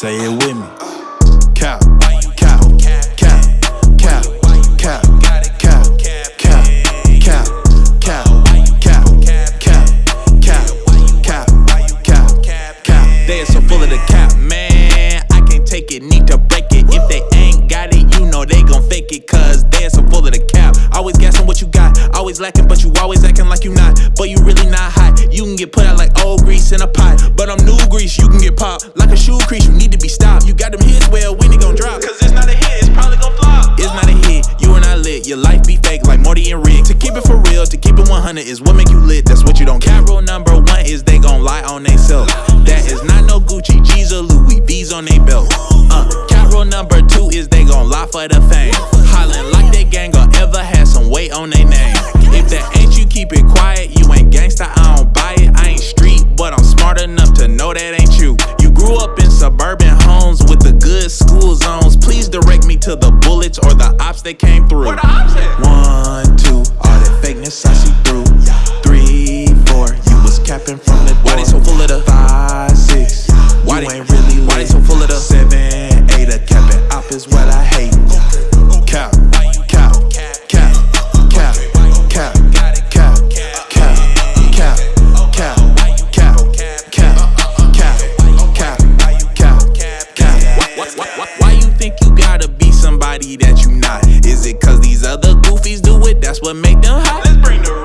Say it with me. Cow, cow, cow, cow, cow, cow, cow, cow, cow, cow, cow, cow, cow, cow. They are so full of the cap, man. I can't take it, need to break it. If they ain't got it, you know they gon' fake it, cause they are so full of the cap. Always guessing what you got always lacking, but you always acting like you not. But you really not hot. You can get put out like old grease in a pot. But I'm new grease, you can get popped. Like a shoe crease, you need to be stopped. You got them hits, well, when it gon' drop? Cause it's not a hit, it's probably gon' flop. It's not a hit, you are not lit. Your life be fake like Morty and Rick. To keep it for real, to keep it 100 is what make you lit. That's what you don't care. Rule number one is they gon' lie on themselves. That is not no Gucci, G's or Louis, V's on they belt. Uh, cat rule number two is they gon' lie for the fame. Hollin' like they gang or ever had some ops that came through. Where the ops at? One, two, all that fakeness I see through. Three, four, you was capping from the door. Why they so full of the five, six? Why you they, ain't really Why they so full of the seven, eight? A capping op is what I hate. Cap, cap, cap, cap, cap, cap, cap, cap, cap, cap, cap, cap, cap, cap, cap, cap. Why, why, why, somebody that you not? Is it cause these other goofies do it? That's what make them hot. Let's bring the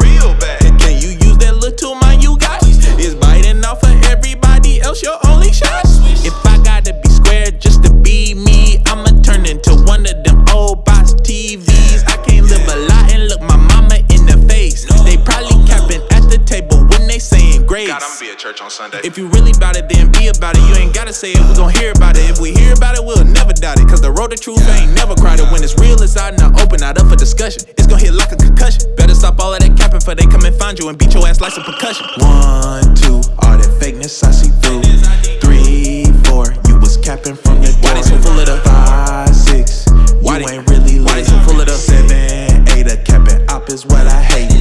church on Sunday. If you really about it, then be about it. You ain't gotta say it, we gon' hear about it. If we hear about it, we'll never doubt it. Cause the road to truth ain't never crowded. When it's real, it's out in open, not up for discussion. It's gon' hit like a concussion. Better stop all of that capping, for they come and find you and beat your ass like some percussion. One, two, all that fakeness I see through. Three, four, you was capping from the door. Why they so full of the five, six? Why you ain't really Why they so full of the seven, eight? A capping op is what I hate.